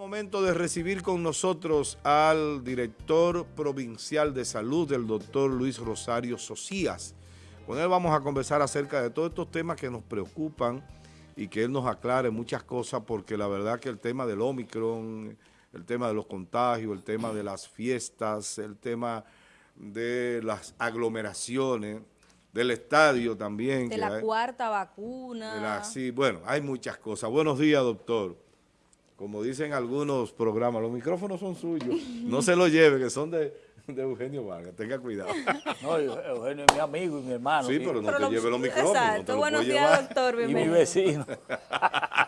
Momento de recibir con nosotros al director provincial de salud, el doctor Luis Rosario Socias. Con él vamos a conversar acerca de todos estos temas que nos preocupan y que él nos aclare muchas cosas porque la verdad que el tema del Omicron, el tema de los contagios, el tema de las fiestas, el tema de las aglomeraciones, del estadio también. De la cuarta vacuna. sí, bueno, hay muchas cosas. Buenos días, doctor como dicen algunos programas, los micrófonos son suyos, no se los lleve, que son de, Eugenio Vargas, tenga cuidado. No, Eugenio es mi amigo y mi hermano. Sí, pero no te lleve los micrófonos. Exacto, buenos días, doctor, Y mi vecino.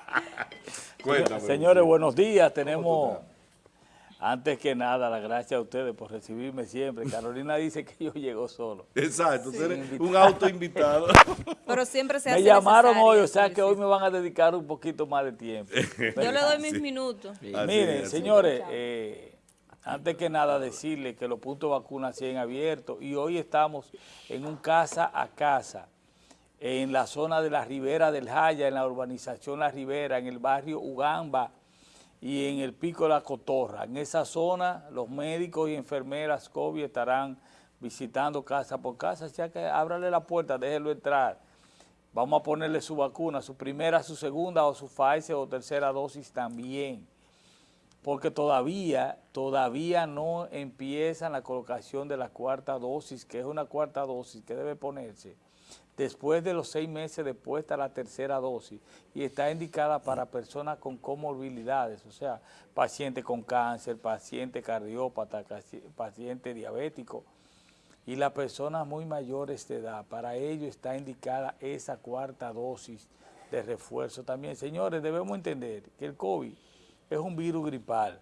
Cuéntame. Señores, buenos días, tenemos... Antes que nada, las gracias a ustedes por recibirme siempre. Carolina dice que yo llego solo. Exacto, un auto invitado. Pero siempre se hace Me llamaron hoy, o sea que hoy me van a dedicar un poquito más de tiempo. yo le doy mis minutos. Miren, señores, eh, antes que nada decirles que los puntos de vacunas siguen abiertos y hoy estamos en un casa a casa en la zona de la Ribera del Jaya, en la urbanización La Ribera, en el barrio Ugamba, y en el Pico de la Cotorra. En esa zona los médicos y enfermeras COVID estarán visitando casa por casa, ya que ábrale la puerta, déjelo entrar. Vamos a ponerle su vacuna, su primera, su segunda o su Pfizer o tercera dosis también. Porque todavía, todavía no empiezan la colocación de la cuarta dosis, que es una cuarta dosis que debe ponerse después de los seis meses de la tercera dosis y está indicada para personas con comorbilidades, o sea, pacientes con cáncer, paciente cardiópata, paciente diabético y las personas muy mayores de edad. Para ello está indicada esa cuarta dosis de refuerzo también. Señores, debemos entender que el COVID es un virus gripal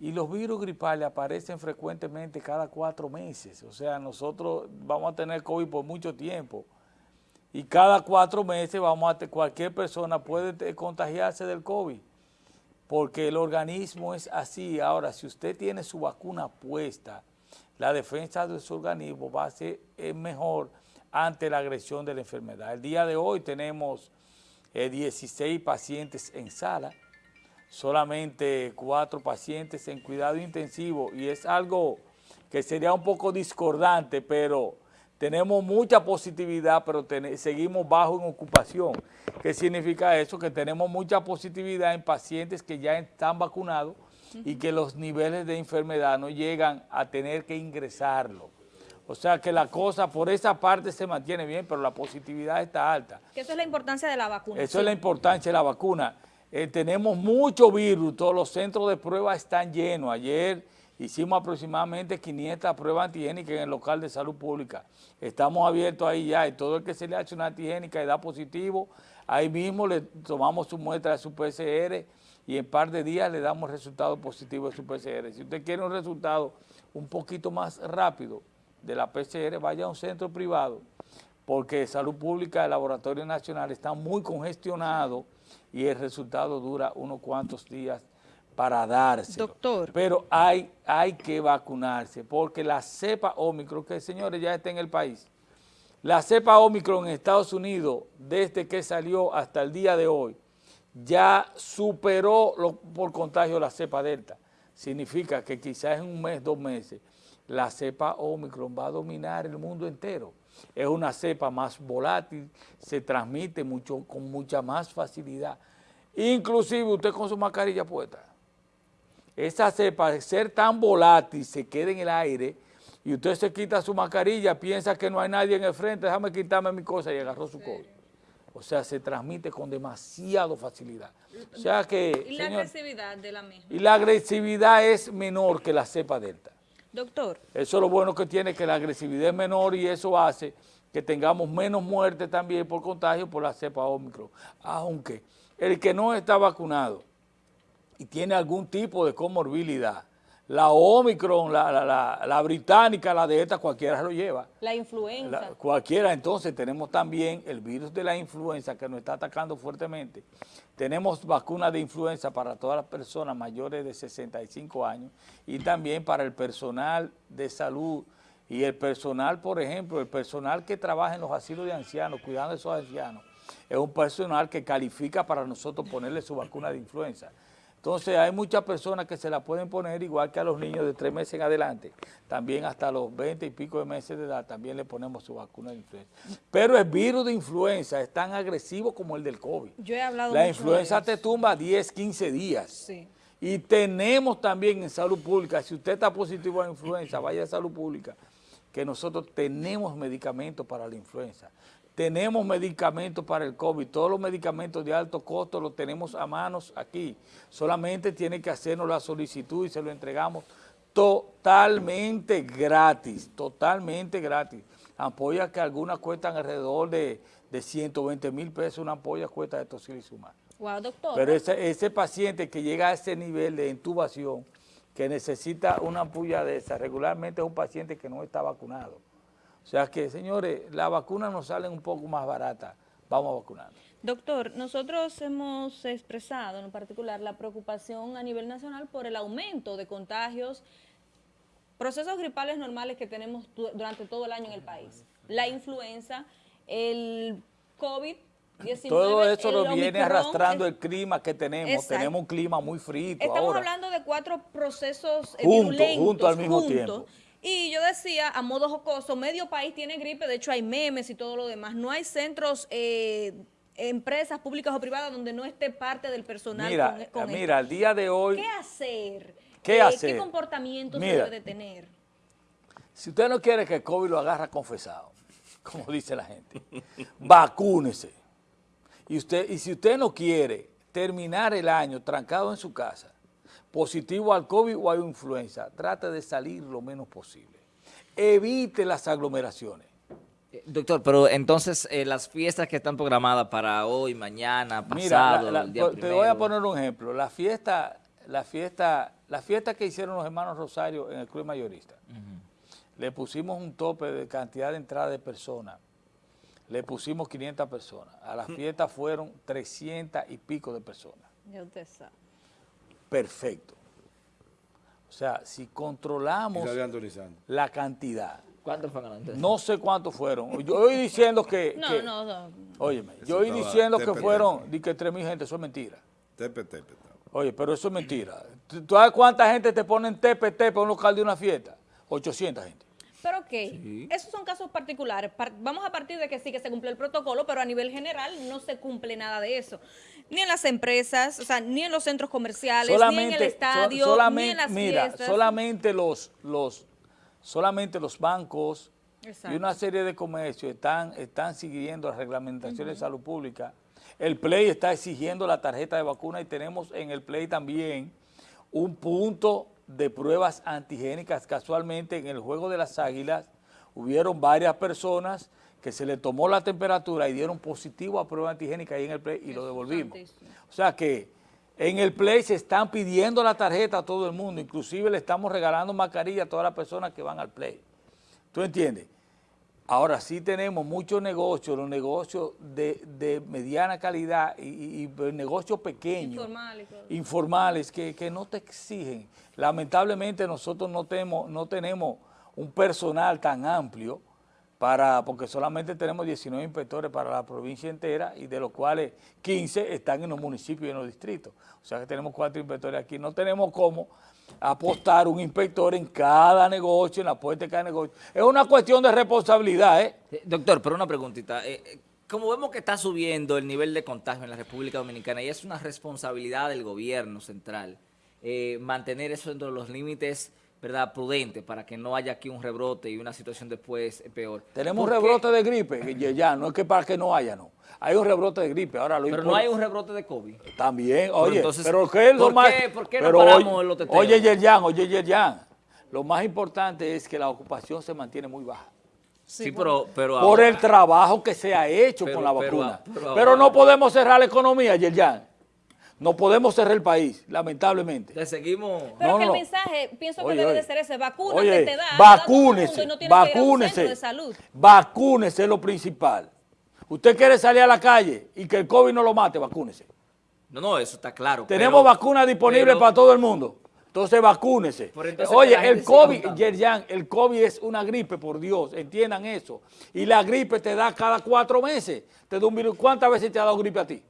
y los virus gripales aparecen frecuentemente cada cuatro meses. O sea, nosotros vamos a tener COVID por mucho tiempo. Y cada cuatro meses vamos a cualquier persona puede contagiarse del COVID. Porque el organismo es así. Ahora, si usted tiene su vacuna puesta, la defensa de su organismo va a ser mejor ante la agresión de la enfermedad. El día de hoy tenemos 16 eh, pacientes en sala solamente cuatro pacientes en cuidado intensivo y es algo que sería un poco discordante, pero tenemos mucha positividad, pero seguimos bajo en ocupación. ¿Qué significa eso? Que tenemos mucha positividad en pacientes que ya están vacunados y que los niveles de enfermedad no llegan a tener que ingresarlo. O sea que la cosa por esa parte se mantiene bien, pero la positividad está alta. Que eso es la importancia de la vacuna. Eso es la importancia de la vacuna. Eh, tenemos mucho virus, todos los centros de pruebas están llenos. Ayer hicimos aproximadamente 500 pruebas antigénicas en el local de salud pública. Estamos abiertos ahí ya y todo el que se le hace una antigénica y da positivo, ahí mismo le tomamos su muestra de su PCR y en par de días le damos resultado positivo de su PCR. Si usted quiere un resultado un poquito más rápido de la PCR, vaya a un centro privado, porque Salud Pública, el Laboratorio Nacional está muy congestionado y el resultado dura unos cuantos días para darse. Doctor. Pero hay, hay que vacunarse porque la cepa Omicron, que señores ya está en el país, la cepa Omicron en Estados Unidos, desde que salió hasta el día de hoy, ya superó por contagio la cepa Delta. Significa que quizás en un mes, dos meses, la cepa Omicron va a dominar el mundo entero es una cepa más volátil, se transmite mucho, con mucha más facilidad. Inclusive usted con su mascarilla puesta. Esa cepa, de ser tan volátil, se queda en el aire y usted se quita su mascarilla, piensa que no hay nadie en el frente, déjame quitarme mi cosa y agarró su COVID. O sea, se transmite con demasiada facilidad. O sea que... ¿Y la agresividad de la misma? Y la agresividad es menor que la cepa delta. Doctor. Eso es lo bueno que tiene, que la agresividad es menor y eso hace que tengamos menos muertes también por contagio por la cepa Omicron. Aunque el que no está vacunado y tiene algún tipo de comorbilidad, la Omicron, la, la, la, británica, la de esta, cualquiera lo lleva. La influenza. cualquiera, entonces tenemos también el virus de la influenza que nos está atacando fuertemente. Tenemos vacunas de influenza para todas las personas mayores de 65 años y también para el personal de salud y el personal, por ejemplo, el personal que trabaja en los asilos de ancianos, cuidando de esos ancianos, es un personal que califica para nosotros ponerle su vacuna de influenza. Entonces hay muchas personas que se la pueden poner igual que a los niños de tres meses en adelante. También hasta los 20 y pico de meses de edad también le ponemos su vacuna de influenza. Pero el virus de influenza es tan agresivo como el del COVID. Yo he hablado La mucho influenza de te tumba 10, 15 días. Sí. Y tenemos también en salud pública, si usted está positivo a la influenza, vaya a salud pública, que nosotros tenemos medicamentos para la influenza. Tenemos medicamentos para el COVID, todos los medicamentos de alto costo los tenemos a manos aquí. Solamente tiene que hacernos la solicitud y se lo entregamos totalmente gratis, totalmente gratis. Ampollas que algunas cuestan alrededor de, de 120 mil pesos, una ampolla cuesta de tocilizumab. Wow, doctor. Pero ese, ese paciente que llega a ese nivel de intubación, que necesita una ampolla de esa, regularmente es un paciente que no está vacunado. O sea que, señores, las vacunas nos salen un poco más baratas. Vamos a vacunar. Doctor, nosotros hemos expresado en particular la preocupación a nivel nacional por el aumento de contagios, procesos gripales normales que tenemos du- durante todo el año en el país. La influenza, el COVID-19, Todo eso lo viene arrastrando es- el clima que tenemos. Exacto. Tenemos un clima muy frío Estamos ahora. hablando de cuatro procesos eh, Junto, virulentos, junto al mismo juntos. tiempo. Y yo decía, a modo jocoso, medio país tiene gripe, de hecho hay memes y todo lo demás. No hay centros, eh, empresas públicas o privadas donde no esté parte del personal Mira, con, con mira, al día de hoy, ¿Qué hacer? ¿Qué Eh, hacer? ¿Qué comportamiento se debe de tener? si usted no quiere que el COVID lo agarra confesado, como dice la gente, vacúnese. Y, usted, y si usted no quiere terminar el año trancado en su casa, positivo al COVID o a influenza, trate de salir lo menos posible. Evite las aglomeraciones. Eh, Doctor, pero entonces eh, las fiestas que están programadas para hoy, mañana, Mira, pasado, la- la- el día te primero. voy a poner un ejemplo. La fiesta, la fiesta, la fiesta que hicieron los hermanos Rosario en el Club Mayorista, le pusimos un tope de cantidad de entrada de personas. Le pusimos 500 personas. A la fiesta fueron 300 y pico de personas. Ya usted sabe. Perfecto. O sea, si controlamos la cantidad, ¿Cuántos fueron antes? no sé cuántos fueron. Yo oí diciendo que... No, que- no, no. Óyeme, Eso yo oí diciendo que fueron, di que 3.000 gente, eso es mentira. Tepe. Oye, pero eso es mentira. ¿Tú sabes cuánta gente te ponen tepe, tepe a un local de una fiesta? 800 gente. Pero ok, esos son casos particulares. Par- vamos a partir de que sí que se cumple el protocolo, pero a nivel general no se cumple nada de eso. Ni en las empresas, o sea, ni en los centros comerciales, ni en el so- estadio, ni solamente, en las mira, fiestas. solamente los, los, solamente los bancos Exacto. y una serie de comercios están, están siguiendo las reglamentaciones de salud pública. El Play está exigiendo la tarjeta de vacuna y tenemos en el Play también un punto de pruebas antigénicas. Casualmente en el juego de las águilas hubieron varias personas que se le tomó la temperatura y dieron positivo a prueba antigénica ahí en el Play y lo devolvimos. O sea que en el Play se están pidiendo la tarjeta a todo el mundo, inclusive le estamos regalando mascarilla a todas las personas que van al Play. ¿Tú entiendes? Ahora sí tenemos muchos negocios, los negocios de, de mediana calidad y, y- y negocios pequeños, Informal y todo. informales, que, que no te exigen. Lamentablemente nosotros no tenemos, no tenemos un personal tan amplio para, porque solamente tenemos 19 inspectores para la provincia entera y de los cuales 15 están en los municipios y en los distritos. O sea que tenemos cuatro inspectores aquí. No tenemos cómo apostar un inspector en cada negocio, en la puerta de cada negocio. Es una cuestión de responsabilidad, ¿eh? Doctor, pero una preguntita. eh, eh, como vemos que está subiendo el nivel de contagio en la República Dominicana y es una responsabilidad del gobierno central eh, mantener eso dentro de los límites verdad prudentes para que no haya aquí un rebrote y una situación después eh, peor. Tenemos un rebrote de gripe, ya, no es que para que no haya, no. Hay un rebrote de gripe. Ahora lo Pero no hay un rebrote de COVID. También, oye, entonces, pero ¿qué es lo ¿por más? qué- por qué no pero paramos oye, los teteos? Oye, Yerjan, oye, Yerjan, lo más importante es que la ocupación se mantiene muy baja. Sí, pero, pero por ahora- el trabajo que se ha hecho Pero- con la pero- vacuna. pero Pero, ahora- no podemos cerrar la economía, Yerjan. No podemos cerrar el país, lamentablemente. le seguimos... Pero No, que no. el mensaje, pienso Oye, que debe oye. de ser ese, vacúnate, Oye, te da, vacúnese, no tienes que ir a un centro vacúnese, de salud. vacúnese es lo principal. Usted quiere salir a la calle y que el COVID no lo mate, vacúnese. No, no, eso está claro. Tenemos vacunas disponibles para todo el mundo. Entonces vacúnese. Entonces Oye, el COVID. Yerjan, el COVID es una gripe, por Dios, entiendan eso. Y la gripe te da cada cuatro meses. Te da un virus. ¿Cuántas veces te ha dado gripe a ti?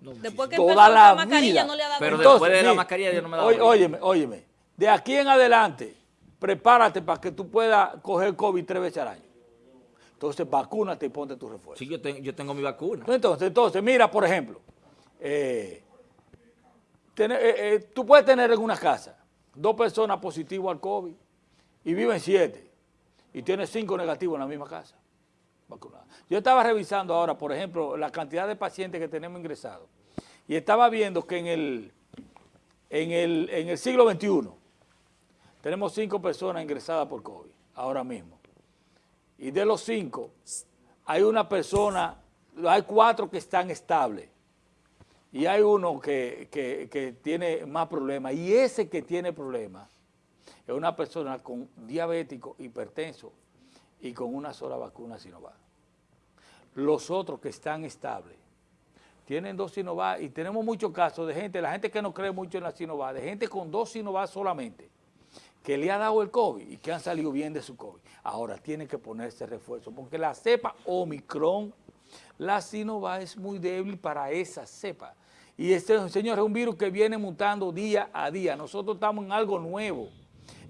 Después que toda empezó con la mascarilla vida. no le ha dado Pero después de la mascarilla yo no me he dado oye- cuenta. Óyeme, óyeme. De aquí en adelante, prepárate para que tú puedas coger COVID tres veces al año. Entonces, vacúnate y ponte tu refuerzo. Sí, yo, ten- yo tengo mi vacuna. Entonces, entonces, mira, por ejemplo, eh, eh, eh, tú puedes tener en una casa dos personas positivas al COVID y viven siete y tienes cinco negativos en la misma casa. Yo estaba revisando ahora, por ejemplo, la cantidad de pacientes que tenemos ingresados y estaba viendo que en el, en el, en el siglo XXI tenemos cinco personas ingresadas por COVID ahora mismo y de los cinco, hay una persona, hay cuatro que están estables y hay uno que, que- que tiene más problemas. Y ese que tiene problemas es una persona con diabético, hipertenso y con una sola vacuna Sinovac. Los otros que están estables tienen dos Sinovac y tenemos muchos casos de gente, la gente que no cree mucho en la Sinovac, de gente con dos Sinovac solamente que le ha dado el COVID y que han salido bien de su COVID. Ahora tienen que ponerse refuerzo, porque la cepa Omicron, la Sinovac es muy débil para esa cepa. Y este, señor, es un virus que viene mutando día a día. Nosotros estamos en algo nuevo,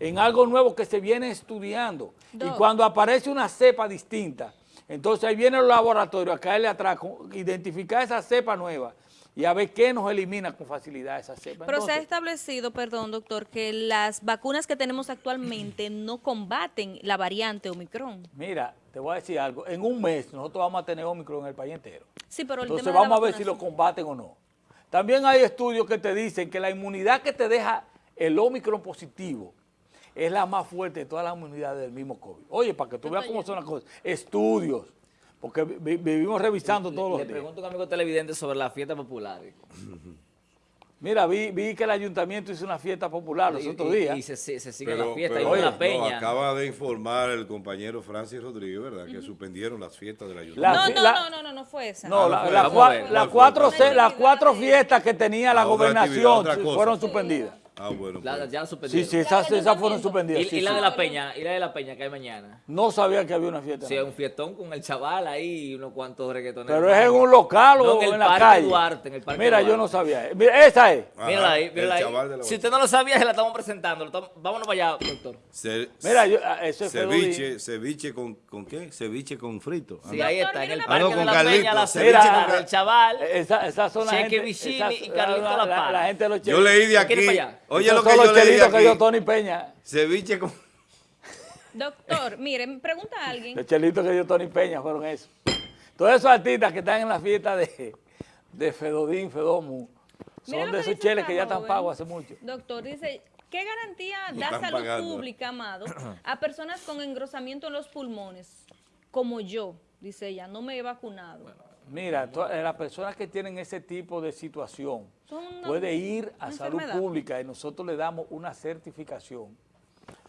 en algo nuevo que se viene estudiando. Y cuando aparece una cepa distinta, entonces ahí viene el laboratorio a caerle atrás, identificar esa cepa nueva y a ver qué nos elimina con facilidad esa cepa. Pero se ha establecido, perdón, doctor, que las vacunas que tenemos actualmente no combaten la variante Omicron. Mira, te voy a decir algo. En un mes nosotros vamos a tener Omicron en el país entero. Sí, pero el Entonces tema de la vamos a ver si lo combaten o no. También hay estudios que te dicen que la inmunidad que te deja el Omicron positivo es la más fuerte de todas las inmunidades del mismo COVID. Oye, para que tú veas cómo son las cosas. Estudios. Porque vi- vivimos revisando todos Le los días. pregunto a un amigo televidente sobre la fiesta popular. Mira, vi, vi que el ayuntamiento hizo una fiesta popular los Y- otros días. Y se, se, se sigue Pero, la fiesta, pero, hay una oye, peña. no, acaba de informar el compañero Francis Rodríguez, ¿verdad? Que suspendieron las fiestas de la La- ayuntamiento. No, no, la- no, no, no, no fue esa. No, Ah, la- la las ¿Cuál fue? cuatro, las fiestas que tenía la Ah, gobernación fueron suspendidas. Ah, bueno. La- pues. ya la Sí, suspendieron. sí, esas, esas fueron suspendidas. Y, sí, y la sí. de la peña, y la de la peña que hay mañana. No sabía que había una fiesta. Sí, un fiestón con el chaval ahí y unos cuantos reggaetoneros. Pero es en un local o No, en el en la Parque calle. Duarte, en el Parque Mira, yo no sabía. Mira, esa es. Ajá, Mírala ahí, el mírala ahí. Si usted no lo sabía, se la estamos presentando. Lo estamos- Vámonos para allá, doctor. Ce- Mira, yo, ah, eso es ceviche, ceviche con, con qué? Ceviche con frito. Sí, Ah, ahí está, en mira el Parque Ah, no, de con la Carlito, Peña, la con- del chaval. Esa, esa son la Cheque gente. Vicini y Carlito la, gente de los Yo leí de ¿Quiere aquí. Oye, lo que yo los leí de chelitos que dio aquí. Tony Peña. Ceviche con... Doctor, mire, me pregunta a alguien. Los chelitos que dio Tony Peña fueron esos. Todos esos artistas que están en la fiesta de, de Fedodín, Fedomu, son de esos cheles que ya están pagos hace mucho. Doctor, dice, ¿qué garantía da salud pagando. pública, amado, a personas con engrosamiento en los pulmones, como yo? Dice ella, no me he vacunado. Mira, eh, las personas que tienen ese tipo de situación una- puede ir a salud pública y nosotros le damos una certificación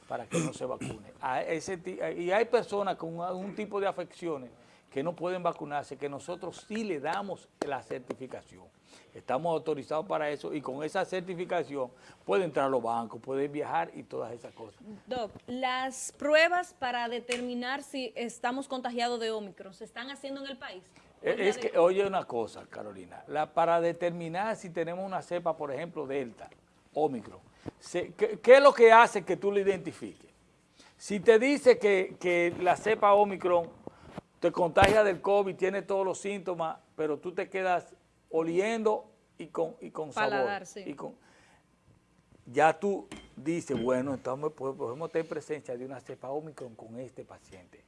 para que no se vacune. A ese ti- y hay personas con algún tipo de afecciones que no pueden vacunarse, que nosotros sí le damos la certificación. Estamos autorizados para eso y con esa certificación puede entrar a los bancos, puede viajar y todas esas cosas. Doc, las pruebas para determinar si estamos contagiados de Omicron se están haciendo en el país. Es que, oye una cosa, Carolina, la, para determinar si tenemos una cepa, por ejemplo, Delta, Omicron, se- ¿qué, qué es lo que hace que tú lo identifiques? Si te dice que, que la cepa Omicron te contagia del COVID, tiene todos los síntomas, pero tú te quedas oliendo y con, y con Paladar, sabor. sí. y con- ya tú dices, bueno, entonces pues, podemos tener presencia de una cepa Omicron con este paciente.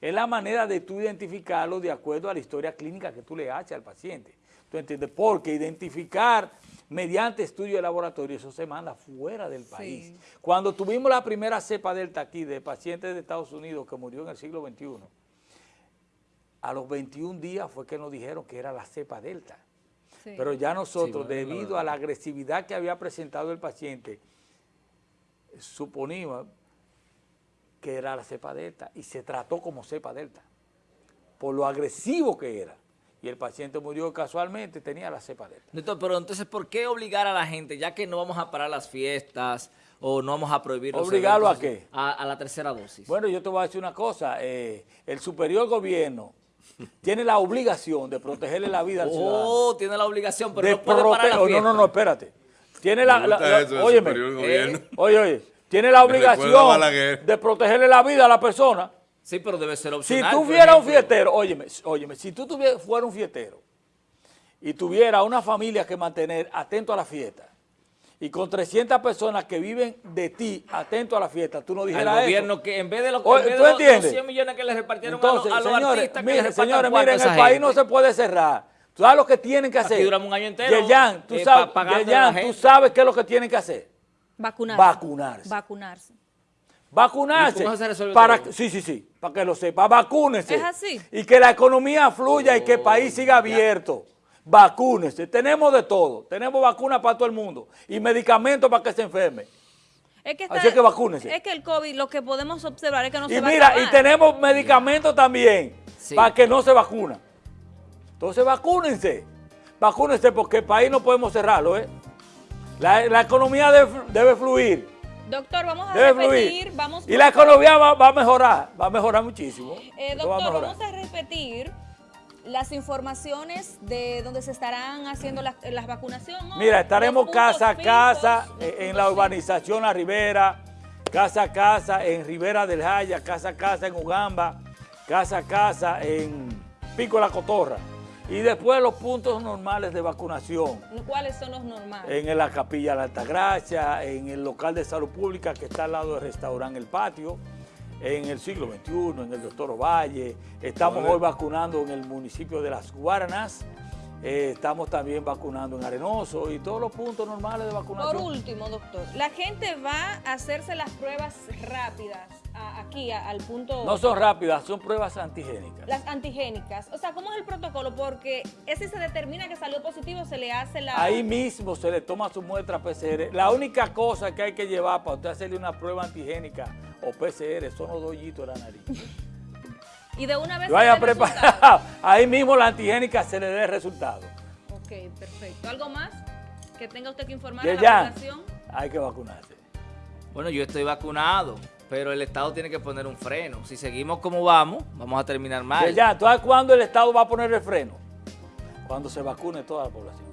Es la manera de tú identificarlo de acuerdo a la historia clínica que tú le haces al paciente. ¿Tú entiendes? Porque identificar mediante estudio de laboratorio, eso se manda fuera del país. Cuando tuvimos la primera cepa delta aquí de pacientes de Estados Unidos que murió en el siglo XXI, a los 21 días fue que nos dijeron que era la cepa delta. Sí. Pero ya nosotros, bueno, debido a la agresividad que había presentado el paciente, suponíamos que era la cepa delta y se trató como cepa delta, por lo agresivo que era. Y el paciente murió casualmente, tenía la cepa delta. Doctor, pero entonces, ¿por qué obligar a la gente, ya que no vamos a parar las fiestas o no vamos a prohibir los ¿Obligarlo a qué? A, a la tercera dosis. Bueno, yo te voy a decir una cosa, eh, el superior gobierno tiene la obligación de protegerle la vida al ciudadano. Oh, tiene la obligación, pero de no puede parar la fiesta. no, no, no, espérate. Tiene la, la- la- óyeme, eh, oye, oye, tiene la obligación de protegerle la vida a la persona. Sí, pero debe ser Si opcional. tú por fueras un fiestero, óyeme, óyeme, si tú fueras un fiestero y tuviera una familia que mantener atento a la fiesta y con 300 personas que viven de ti atento a la fiesta, tú no Al dijeras gobierno eso. que en vez de, lo, Oye, en vez ¿tú de los- los entiendes? 100 millones que le repartieron Entonces, a, los, a los señores, artistas que miren, señores, miren, el país no se puede cerrar. Tú sabes lo que tienen que Aquí hacer. duramos un año entero, Yeyan, tú eh, sabes, Yeyan, tú sabes qué es lo que tienen que hacer. Vacunarse. Vacunarse. Vacunarse. Vacunarse. ¿Y cómo se resuelve para, todo? Sí, sí, sí, para que lo sepa. Vacúnese. Es así. Y que la economía fluya y que el país siga abierto. Vacúnese. Tenemos de todo. Tenemos vacunas para todo el mundo. Y medicamentos para que se enferme. Es que, Así es que vacúnese. Es que el COVID, lo que podemos observar es que no y se va a mira, acabar. y tenemos medicamentos también Sí. para que no se vacuna. Entonces vacúnense. Vacúnense porque el país no podemos cerrarlo, ¿eh? La, la economía debe, debe fluir. Doctor, vamos a Debe repetir, fluir. vamos y la economía va, va a mejorar. Va a mejorar muchísimo. Eh, Esto va a doctor, vamos a repetir las informaciones de donde se estarán haciendo las, las vacunaciones. Mira, estaremos Los casa a casa eh, en puntos la urbanización La Ribera, casa a casa en Ribera del Jaya, casa a casa en Ugamba, casa a casa en Pico la Cotorra. Y después los puntos normales de vacunación ¿Cuáles son los normales? en la Capilla de la Altagracia, en el local de salud pública que está al lado del restaurante El Patio, en el siglo XXI, en el Doctor Ovalle. Estamos hoy vacunando en el municipio de Las Guaranas. Eh, estamos también vacunando en Arenoso y todos los puntos normales de Por vacunación. último, doctor, la gente va a hacerse las pruebas rápidas a- aquí a- al punto... No son rápidas, son pruebas antigénicas. Las antigénicas. O sea, ¿cómo es el protocolo? Porque ese se determina que salió positivo, se le hace la... Ahí mismo se le toma su muestra PCR. La única cosa que hay que llevar para usted hacerle una prueba antigénica o PCR son los dos hoyitos de la nariz. Y de una vez... Lo vaya preparado. Ahí mismo la antigénica se le dé el resultado. Ok, perfecto. ¿Algo más que tenga usted que informar a la ya población? hay que vacunarse. Bueno, yo estoy vacunado, pero el Estado tiene que poner un freno. Si seguimos como vamos, vamos a terminar mal. Ya, ¿tú sabes cuándo el Estado va a poner el freno? Cuando se vacune toda la población.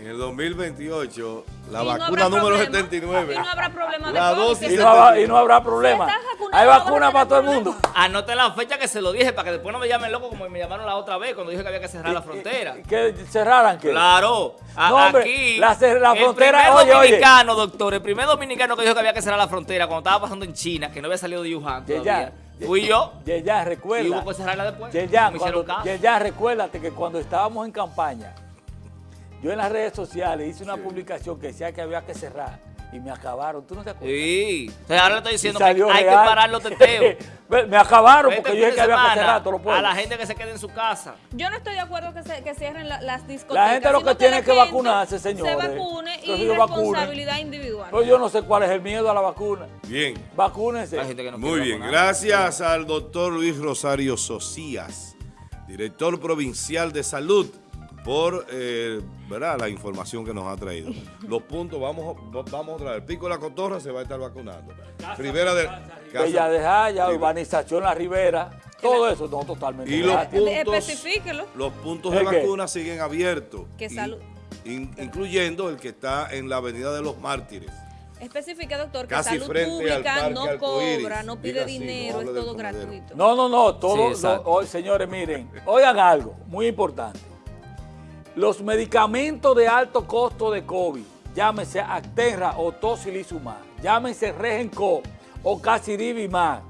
En el 2028, la no vacuna número problema. 79. Y no habrá problema de La COVID, dosis Y no, habrá, y no habrá problema. Hay vacuna para todo el mundo. Anote la fecha que se lo dije para que después no me llamen loco como me llamaron la otra vez cuando dije que había que cerrar la frontera. Que cerraran que. Claro, a- No, hombre, aquí la la el frontera- primer oye, oye. dominicano, doctor, el primer dominicano que dijo que había que cerrar la frontera cuando estaba pasando en China, que no había salido de Wuhan todavía, ya. fui yo Ya, ya, y recuerda. hubo que cerrarla después. Ya, ya, me hicieron cuando- ya, recuérdate que cuando estábamos en campaña, yo en las redes sociales hice una Sí. publicación que decía que había que cerrar y me acabaron. ¿Tú no te acuerdas? Sí, entonces ahora le estoy diciendo que hay que parar los teteos. me acabaron Este porque yo dije que había que cerrar todos los A la gente que se quede en su casa. Yo no estoy de acuerdo que, se, que cierren la- las discotecas. La gente lo que tiene la que vacunarse, señores. Se vacune y responsabilidad individual. Pero yo no sé cuál es el miedo a la vacuna. Bien. Vacúnense. Hay gente que no Muy bien, vacunar. gracias al doctor Luis Rosario Socias, director provincial de salud, por eh, ¿verdad? la información que nos ha traído. Los puntos, vamos, vamos otra vez. Pico de la Cotorra se va a estar vacunando. Rivera de Bella de Jaya, urbanización La Ribera, todo eso no totalmente. Y los puntos, los puntos de vacuna siguen abiertos. Que y- salud. in- incluyendo el que está en la Avenida de los Mártires. Especifique, doctor, que Casi salud pública Parque no cobra, no pide Diga así, no dinero, es todo gratuito. No, no, no, todo, Sí, hoy, señores, miren, oigan algo muy importante. Los medicamentos de alto costo de COVID, llámese Acterra o Tocilizumab, llámense Regenco o Casirivimab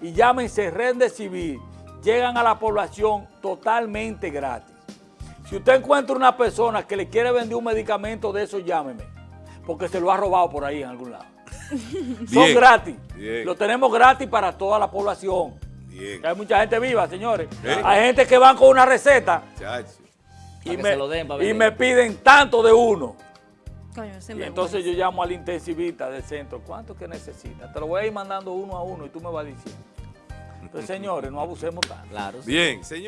y llámense Remdesivir, llegan a la población totalmente gratis. Si usted encuentra una persona que le quiere vender un medicamento de eso, llámeme, porque se lo ha robado por ahí en algún lado. Son gratis. bien. Lo tenemos gratis para toda la población. Bien. Hay mucha gente viva, señores. ¿Eh? Hay gente que van con una receta. Y, me, se lo den, para y me piden tanto de uno. Coño, ese Y me entonces yo llamo al intensivista del centro. ¿Cuánto que necesita? Te lo voy a ir mandando uno a uno y tú me vas diciendo. Entonces, señores, no abusemos tanto. Claro. sí. Bien, señor.